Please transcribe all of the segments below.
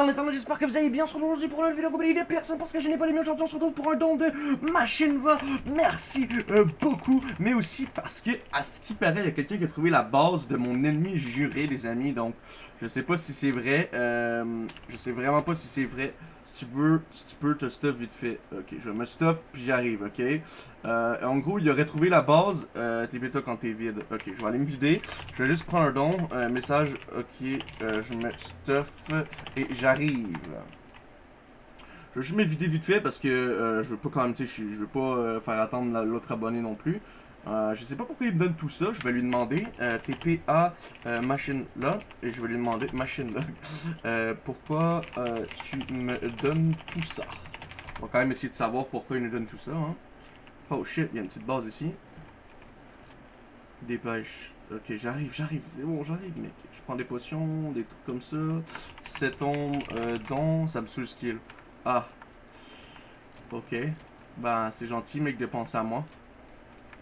sur l'internet, j'espère que vous allez bien. On se retrouve aujourd'hui pour une vidéo comme de personne parce que je n'ai pas les miens aujourd'hui. On se retrouve pour un don de machine va. Merci euh, beaucoup, mais aussi parce que, à ce qui paraît, il y a quelqu'un qui a trouvé la base de mon ennemi juré, les amis. Donc, je sais pas si c'est vrai. Euh, je sais vraiment pas si c'est vrai. Si tu veux, si tu peux te stuff vite fait. Ok, je me stuff puis j'arrive, ok? Euh, en gros, il aurait trouvé la base. Euh, TP-toi quand t'es vide. Ok, je vais aller me vider. Je vais juste prendre un don. Message. Ok, euh, je me stuff et j'arrive. Je vais juste me vider vite fait parce que je veux pas quand même, tu sais, je veux pas faire attendre la- l'autre abonné non plus. Euh, je sais pas pourquoi il me donne tout ça, je vais lui demander euh, TPA euh, machine log et je vais lui demander machine log pourquoi tu me donnes tout ça? On va quand même essayer de savoir pourquoi il nous donne tout ça. Hein. Oh shit, il y a une petite base ici. Dépêche. Ok, j'arrive, j'arrive, c'est bon, j'arrive, mec. Je prends des potions, des trucs comme ça. 7 ombres, euh, dons, ça me saoule skill. Ah. Ok. Ben, c'est gentil, mec, de penser à moi.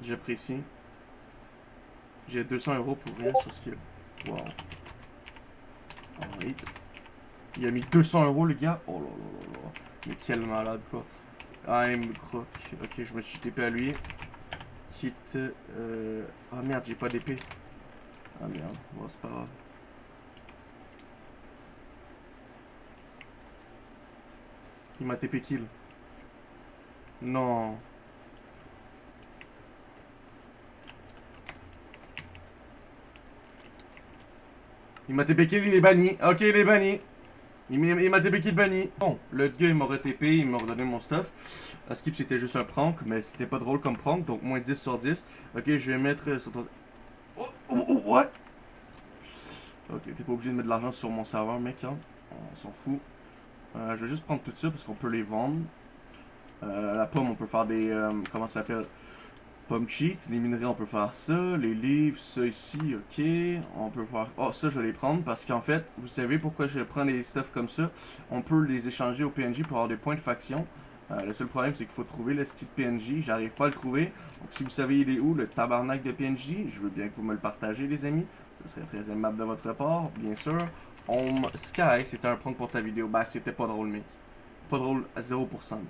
J'apprécie. J'ai 200 euros pour rien sur. Wow. Alright. Il a mis 200 euros, le gars. Oh là là là là. Mais quel malade, quoi. I'm croc. Ok, je me suis TP à lui. Quitte. Euh... Ah merde, j'ai pas d'épée. Ah merde, bon, c'est pas grave. Il m'a TP kill. Non. Il m'a TP kill, il est banni. Ok, il est banni. Il m'a il m'a TP kill banni. Bon, le gars il m'aurait TP, il m'a redonné mon stuff. À skip c'était juste un prank, mais c'était pas drôle comme prank, donc moins 10 sur 10. Ok, je vais mettre sur. Oh, oh, oh, what? Ok, t'es pas obligé de mettre de l'argent sur mon serveur, mec, hein. On s'en fout. Euh, je vais juste prendre tout ça parce qu'on peut les vendre. Euh, la pomme, on peut faire des... euh, comment ça s'appelle? Pomme cheat. Les minerais, on peut faire ça. Les livres, ça ici, ok. On peut faire... Oh, ça, je vais les prendre parce qu'en fait, vous savez pourquoi je prends les stuff comme ça? On peut les échanger au PNJ pour avoir des points de faction. Euh, le seul problème, c'est qu'il faut trouver le style PNJ. J'arrive pas à le trouver. Donc, si vous savez il est où, le tabarnak de PNJ, je veux bien que vous me le partagez, les amis. Ce serait très aimable de votre part, bien sûr. Home Sky, c'était un prank pour ta vidéo. Bah, c'était pas drôle, mec. Pas drôle à 0%. mec.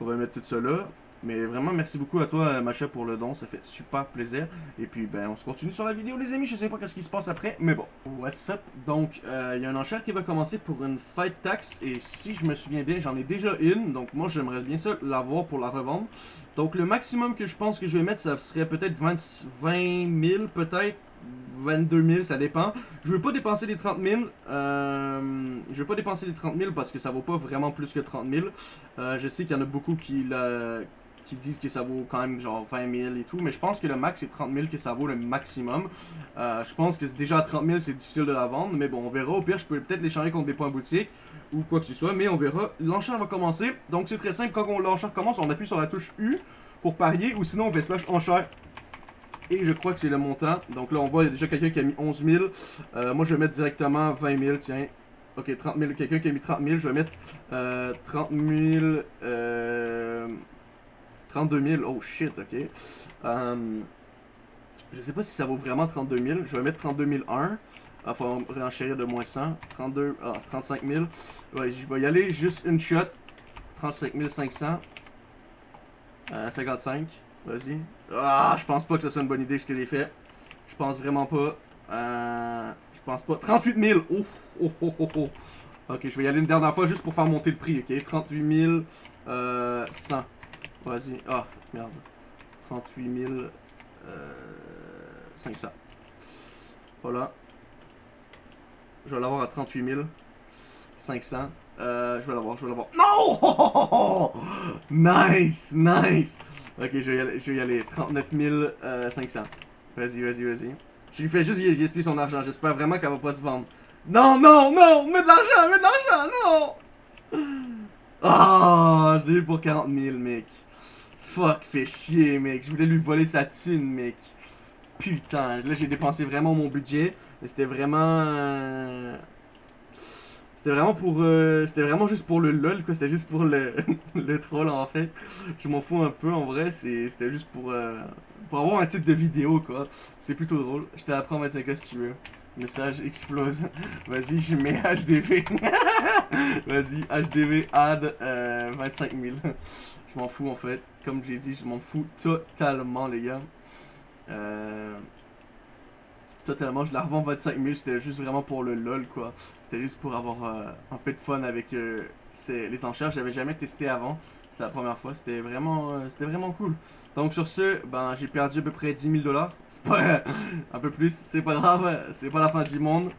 On va mettre tout ça là. Mais vraiment, merci beaucoup à toi, euh, Macha, pour le don. Ça fait super plaisir. Et puis, ben, on se continue sur la vidéo, les amis. Je sais pas qu'est-ce qui se passe après, mais bon. What's up? Donc, euh, il y a un enchère qui va commencer pour une fight tax. Et si je me souviens bien, j'en ai déjà une. Donc, moi, j'aimerais bien ça l'avoir pour la revendre. Donc, le maximum que je pense que je vais mettre, ça serait peut-être 20, 20 000, peut-être. 22 000, ça dépend. Je veux pas dépenser les 30 000. Euh, je veux pas dépenser les 30 000 parce que ça vaut pas vraiment plus que 30 000. Euh, je sais qu'il y en a beaucoup qui, la- qui disent que ça vaut quand même genre 20 000 et tout. Mais je pense que le max c'est 30 000 que ça vaut le maximum. Euh, je pense que déjà à 30 000 c'est difficile de la vendre. Mais bon, on verra. Au pire, je peux peut-être l'échanger contre des points boutique ou quoi que ce soit. Mais on verra. L'enchère va commencer. Donc c'est très simple. Quand l'enchère commence, on appuie sur la touche U pour parier. Ou sinon on fait slash enchère et je crois que c'est le montant. Donc là, on voit, il y a déjà quelqu'un qui a mis 11 000. Euh, moi, je vais mettre directement 20 000, tiens. Ok, 30 000. Quelqu'un qui a mis 30 000, je vais mettre euh, 30 000... Euh, 32 000. Oh shit, ok. Euh, je sais pas si ça vaut vraiment 32 000. Je vais mettre 32 001. Il faut réenchérir de moins 100. 32... Ah, 35 000. Ouais, je vais y aller juste une shot. 35 500. Euh, 55. Vas-y. Ah, je pense pas que ce soit une bonne idée ce que j'ai fait. Je pense vraiment pas. Euh, je pense pas. 38 000. Oh, oh, oh, oh. Ok, je vais y aller une dernière fois juste pour faire monter le prix, ok? 38 000. Euh, 100. Vas-y. Ah, merde. 38 000. Euh, 500. Voilà. Je vais l'avoir à 38 000. 500. Euh, je vais l'avoir, je vais l'avoir. Non! Nice, nice! Ok, je vais y aller, je vais y aller. 39 euh, 500. Vas-y, vas-y, vas-y. Je lui fais juste y son argent. J'espère vraiment qu'elle va pas se vendre. Non, non, non! Mets de l'argent, mets de l'argent, non! Ah, j'ai eu pour 40 000, mec. Fuck, fait chier, mec. Je voulais lui voler sa thune, mec. Putain, là j'ai dépensé vraiment mon budget. C'était vraiment... euh, C'était vraiment pour... euh, C'était vraiment juste pour le lol, quoi. C'était juste pour le, le troll, en fait. Je m'en fous un peu, en vrai. C'était juste pour... euh, Pour avoir un titre de vidéo, quoi. C'est plutôt drôle. Je te apprends 25 si tu veux. Message explose. Vas-y, je mets HDV. Vas-y, HDV add euh, 25 000. Je m'en fous en fait. Comme j'ai dit, je m'en fous totalement, les gars. Euh, totalement, je la revends 25 000. C'était juste vraiment pour le lol, quoi. C'était juste pour avoir euh, un peu de fun avec euh, les enchères. J'avais jamais testé avant. C'était la première fois. C'était vraiment, c'était vraiment cool. Donc sur ce, ben j'ai perdu à peu près 10 000 dollars. C'est pas un peu plus, c'est pas grave, c'est pas la fin du monde.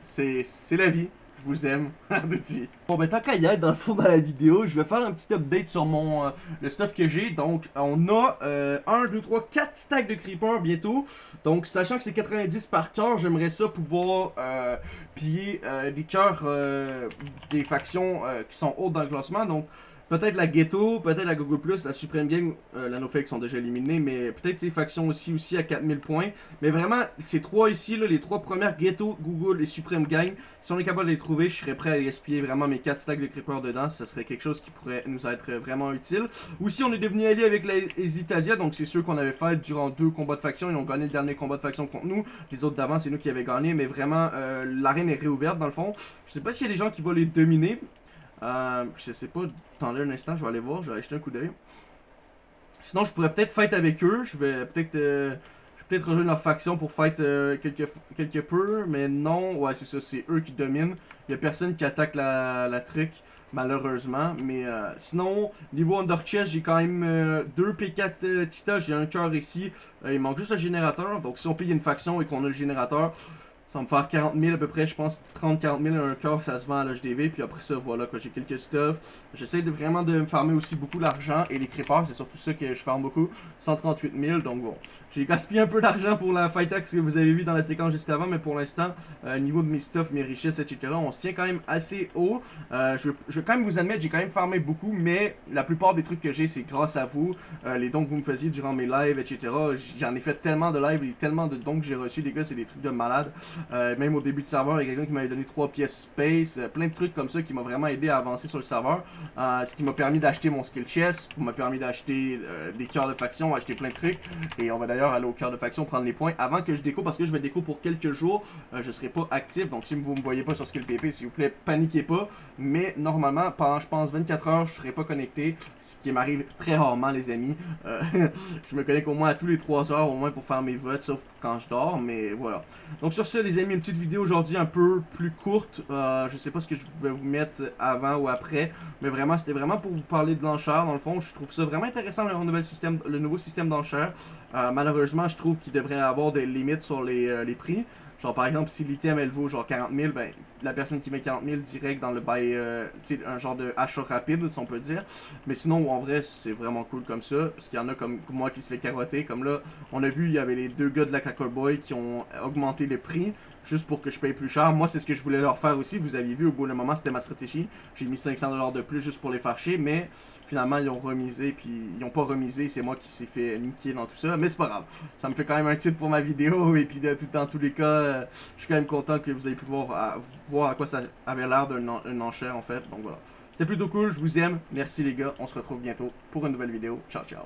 C'est la vie. Je vous aime. tout de suite. Bon ben tant qu'à y être dans le fond dans la vidéo, je vais faire un petit update sur mon euh, le stuff que j'ai. Donc on a 1, 2, 3, 4 stacks de creeper bientôt. Donc sachant que c'est 90 par cœur, j'aimerais ça pouvoir euh, piller euh, des cœurs euh, des factions euh, qui sont hautes dans le classement. Donc Peut-être la Ghetto, peut-être la Google Plus, la Supreme Gang, euh, la NoFake sont déjà éliminés, mais peut-être ces factions aussi aussi à 4000 points. Mais vraiment, ces trois ici, là, les trois premières Ghetto, Google et Supreme Gang, si on est capable de les trouver, je serais prêt à gaspiller vraiment mes 4 stacks de creeper dedans. Ça serait quelque chose qui pourrait nous être vraiment utile. Aussi, on est devenu allié avec les Hesitasia, donc c'est ceux qu'on avait fait durant deux combats de faction. Ils ont gagné le dernier combat de faction contre nous. Les autres d'avant, c'est nous qui avions gagné, mais vraiment, euh, l'arène est réouverte dans le fond. Je sais pas s'il y a des gens qui vont les dominer. Euh, je sais pas, attendez un instant, je vais aller voir, je vais aller jeter un coup d'œil. Sinon, je pourrais peut-être fight avec eux, je vais peut-être euh, peut-être rejoindre leur faction pour fight euh, quelques, quelques peu, mais non, ouais, c'est ça, c'est eux qui dominent. Il a personne qui attaque la, la truc, malheureusement. Mais euh, sinon, niveau Under Chest, j'ai quand même 2 P4 Tita, j'ai un cœur ici. il manque juste le générateur, donc si on paye une faction et qu'on a le générateur, ça va me faire 40 000 à peu près, je pense 30-40 000 un corps, ça se vend à l'HDV. Puis après ça, voilà, quoi, j'ai quelques stuff. J'essaie de vraiment de me farmer aussi beaucoup d'argent. Et les creepers, c'est surtout ça que je farme beaucoup. 138 000, donc bon. J'ai gaspillé un peu d'argent pour la fight tax que vous avez vu dans la séquence juste avant. Mais pour l'instant, euh, niveau de mes stuff, mes richesses, etc., on se tient quand même assez haut. Euh, je, je, vais quand même vous admettre, j'ai quand même farmé beaucoup. Mais la plupart des trucs que j'ai, c'est grâce à vous. Euh, les dons que vous me faisiez durant mes lives, etc. J'en ai fait tellement de lives et tellement de dons que j'ai reçus, les gars, c'est des trucs de malade. Euh, même au début du serveur, il y a quelqu'un qui m'avait donné 3 pièces space, euh, plein de trucs comme ça qui m'a vraiment aidé à avancer sur le serveur. Euh, ce qui m'a permis d'acheter mon skill chest, m'a permis d'acheter des cœurs de faction, acheter plein de trucs. Et on va d'ailleurs aller au cœur de faction prendre les points avant que je déco parce que je vais déco pour quelques jours. je serai pas actif, donc si vous me voyez pas sur skill TP, s'il vous plaît, paniquez pas. Mais normalement, pendant je pense 24 heures, je serai pas connecté, ce qui m'arrive très rarement les amis. je me connecte au moins à tous les 3 heures au moins pour faire mes votes, sauf quand je dors, mais voilà. Donc sur ce les amis, une petite vidéo aujourd'hui un peu plus courte. Euh, je sais pas ce que je vais vous mettre avant ou après. Mais vraiment, c'était vraiment pour vous parler de l'enchère. Dans le fond, je trouve ça vraiment intéressant le, nouvel système, le nouveau système d'enchère. Euh, malheureusement, je trouve qu'il devrait avoir des limites sur les, euh, les prix. Genre par exemple si l'item elle vaut genre 40 000, ben la personne qui met 40 000 direct dans le bail, euh, un genre de achat rapide si on peut dire. Mais sinon en vrai c'est vraiment cool comme ça, parce qu'il y en a comme moi qui se fait carotter, comme là on a vu il y avait les deux gars de la Cracker Boy qui ont augmenté le prix juste pour que je paye plus cher. Moi c'est ce que je voulais leur faire aussi, vous aviez vu au bout d'un moment c'était ma stratégie. J'ai mis 500$ de plus juste pour les fâcher, mais finalement ils ont remisé, puis ils ont pas remisé, c'est moi qui s'est fait niquer dans tout ça, mais c'est pas grave. Ça me fait quand même un titre pour ma vidéo, et puis dans tous les cas, euh, je suis quand même content que vous ayez pu voir voir à quoi ça avait l'air d'un enchère en fait, donc voilà. C'était plutôt cool, je vous aime, merci les gars, on se retrouve bientôt pour une nouvelle vidéo, ciao ciao.